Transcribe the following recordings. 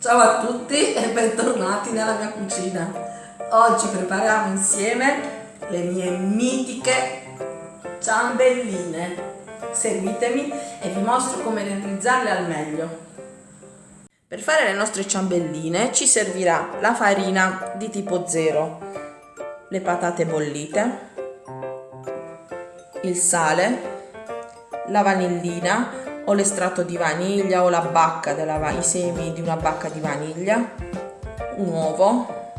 Ciao a tutti e bentornati nella mia cucina. Oggi prepariamo insieme le mie mitiche ciambelline. Seguitemi e vi mostro come realizzarle al meglio. Per fare le nostre ciambelline ci servirà la farina di tipo 0, le patate bollite, il sale, la vanillina o l'estratto di vaniglia o la bacca della, i semi di una bacca di vaniglia, un uovo,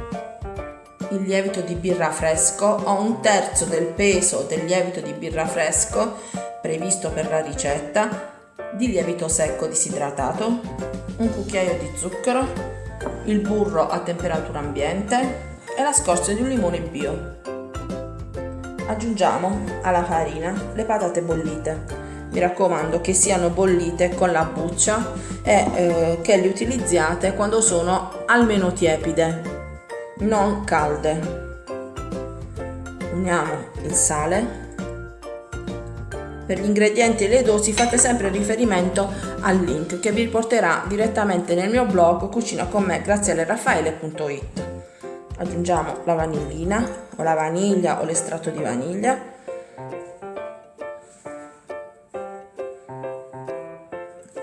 il lievito di birra fresco, ho un terzo del peso del lievito di birra fresco previsto per la ricetta, di lievito secco disidratato, un cucchiaio di zucchero, il burro a temperatura ambiente e la scorza di un limone bio. Aggiungiamo alla farina le patate bollite mi raccomando che siano bollite con la buccia e eh, che le utilizziate quando sono almeno tiepide, non calde. Uniamo il sale. Per gli ingredienti e le dosi fate sempre riferimento al link che vi porterà direttamente nel mio blog cucina con me grazielleraffaele.it. Aggiungiamo la vanillina o la vaniglia o l'estratto di vaniglia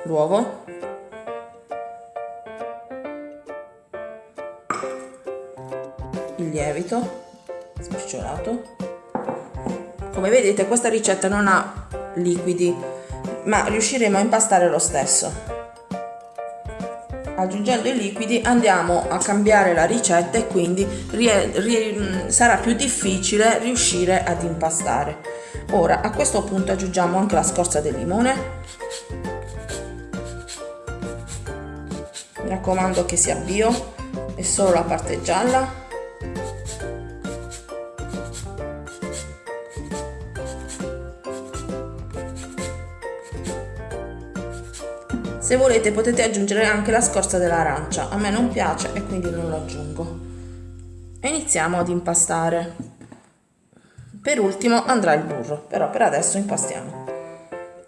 l'uovo il lievito spicciolato come vedete questa ricetta non ha liquidi ma riusciremo a impastare lo stesso. Aggiungendo i liquidi andiamo a cambiare la ricetta e quindi sarà più difficile riuscire ad impastare. Ora a questo punto aggiungiamo anche la scorza del limone mi raccomando che sia bio e solo la parte gialla. Se volete potete aggiungere anche la scorza dell'arancia. A me non piace e quindi non lo aggiungo. Iniziamo ad impastare. Per ultimo andrà il burro però per adesso impastiamo.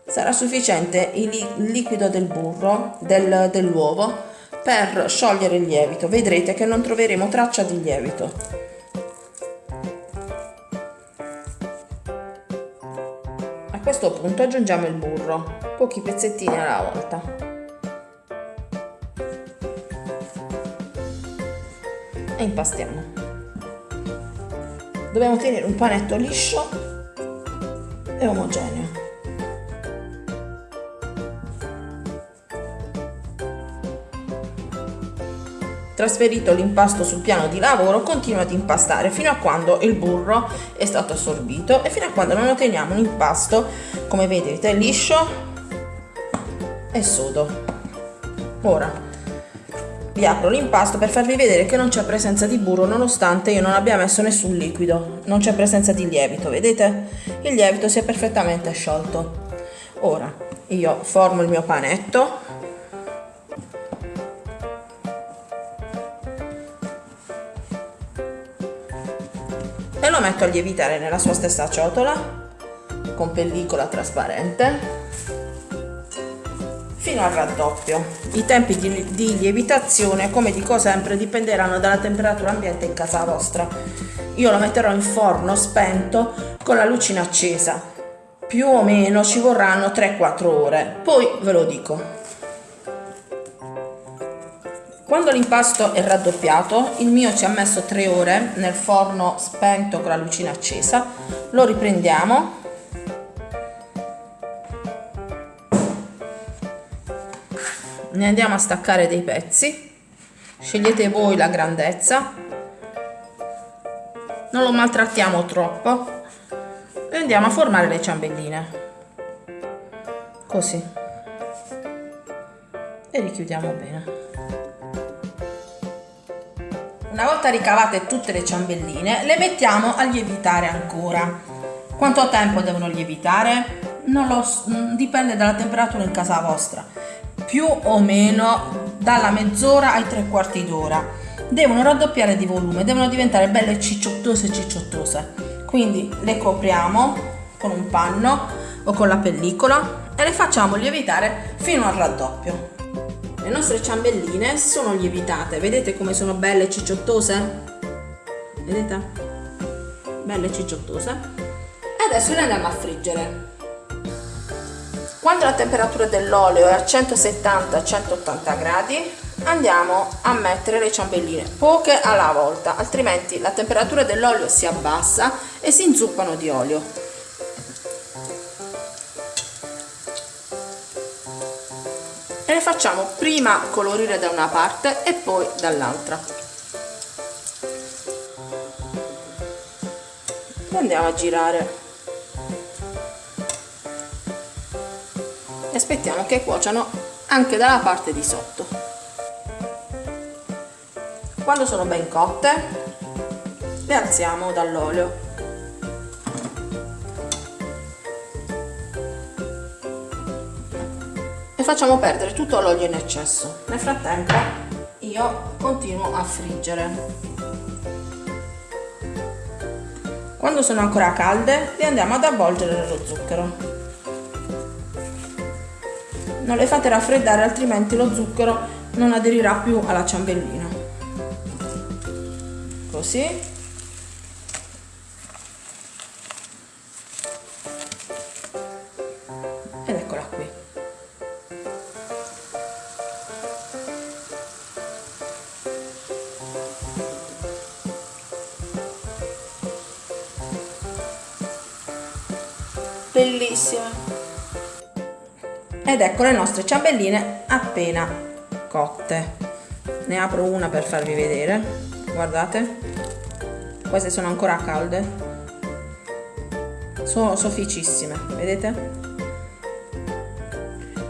Sarà sufficiente il liquido del burro del, dell'uovo per sciogliere il lievito. Vedrete che non troveremo traccia di lievito. A questo punto aggiungiamo il burro. Pochi pezzettini alla volta. E impastiamo. Dobbiamo tenere un panetto liscio e omogeneo Trasferito l'impasto sul piano di lavoro, continua ad impastare fino a quando il burro è stato assorbito e fino a quando non otteniamo un impasto, come vedete, liscio e sodo. Ora vi apro l'impasto per farvi vedere che non c'è presenza di burro nonostante io non abbia messo nessun liquido, non c'è presenza di lievito, vedete? Il lievito si è perfettamente sciolto. Ora io formo il mio panetto lo metto a lievitare nella sua stessa ciotola con pellicola trasparente fino al raddoppio. I tempi di, di, lievitazione, come dico sempre, dipenderanno dalla temperatura ambiente in casa vostra. Io lo metterò in forno spento con la lucina accesa. Più o meno ci vorranno 3-4 ore, poi ve lo dico. Quando l'impasto è raddoppiato, il mio ci ha messo 3 ore nel forno spento con la lucina accesa, lo riprendiamo. Ne andiamo a staccare dei pezzi. Scegliete voi la grandezza. Non lo maltrattiamo troppo. E andiamo a formare le ciambelline. Così. E richiudiamo bene una volta ricavate tutte le ciambelline, le mettiamo a lievitare ancora. Quanto tempo devono lievitare? Non lo, mm, dipende dalla temperatura in casa vostra. Più o meno dalla mezz'ora ai tre quarti d'ora. Devono raddoppiare di volume, devono diventare belle cicciottose cicciottose. Quindi le copriamo con un panno o con la pellicola e le facciamo lievitare fino al raddoppio. Le nostre ciambelline sono lievitate. Vedete come sono belle e cicciottose vedete? Belle e cicciottose e adesso le andiamo a friggere. Quando la temperatura dell'olio è a 170-180 gradi andiamo a mettere le ciambelline poche alla volta altrimenti la temperatura dell'olio si abbassa e si inzuppano di olio facciamo prima colorire da una parte e poi dall'altra. E andiamo a girare. E aspettiamo che cuociano anche dalla parte di sotto. Quando sono ben cotte le alziamo dall'olio e facciamo perdere tutto l'olio in eccesso. Nel frattempo io continuo a friggere. Quando sono ancora calde le andiamo ad avvolgere nello zucchero. Non le fate raffreddare altrimenti lo zucchero non aderirà più alla ciambellina. Così bellissima. Ed ecco le nostre ciambelline appena cotte. Ne apro una per farvi vedere. Guardate. Queste sono ancora calde. Sono sofficissime vedete?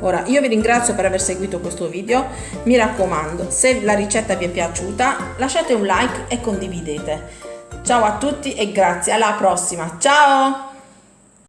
Ora io vi ringrazio per aver seguito questo video. Mi raccomando se la ricetta vi è piaciuta lasciate un like e condividete. Ciao a tutti e grazie. Alla prossima. Ciao